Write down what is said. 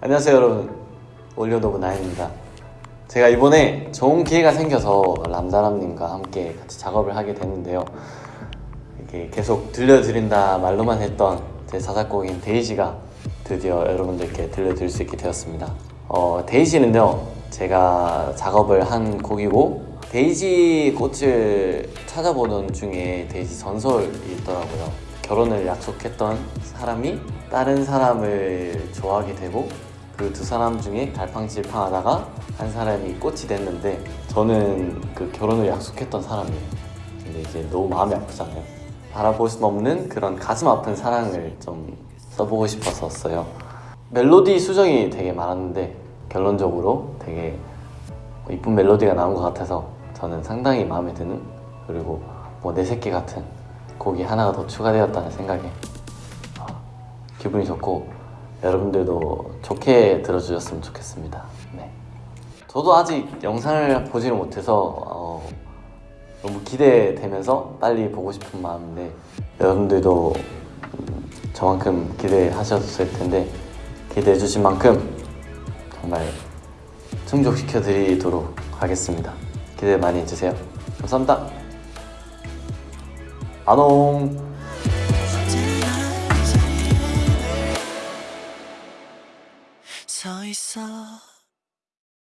안녕하세요 여러분. 올려놓은 나인입니다. 제가 이번에 좋은 기회가 생겨서 람다람님과 함께 같이 작업을 하게 됐는데요. 이렇게 계속 들려드린다 말로만 했던 제 자작곡인 데이지가 드디어 여러분들께 들려드릴 수 있게 되었습니다. 어, 데이지는요 제가 작업을 한 곡이고 데이지 꽃을 찾아보던 중에 데이지 전설이 있더라고요 결혼을 약속했던 사람이 다른 사람을 좋아하게 되고 그 두 사람 중에 갈팡질팡하다가 한 사람이 꽃이 됐는데 저는 그 결혼을 약속했던 사람이에요. 근데 이제 너무 마음이 아프잖아요. 바라볼 수 없는 그런 가슴 아픈 사랑을 좀 써보고 싶어서 썼어요. 멜로디 수정이 되게 많았는데 결론적으로 되게 이쁜 멜로디가 나온 것 같아서 저는 상당히 마음에 드는 그리고 뭐 내 새끼 같은 곡이 하나가 더 추가되었다는 생각에 아, 기분이 좋고 여러분들도 좋게 들어주셨으면 좋겠습니다. 네. 저도 아직 영상을 보지를 못해서 어, 너무 기대되면서 빨리 보고 싶은 마음인데 여러분들도 음, 저만큼 기대하셨을 텐데 기대해 주신 만큼 정말 충족시켜 드리도록 하겠습니다. 기대 많이 해주세요. 감사합니다. 안녕.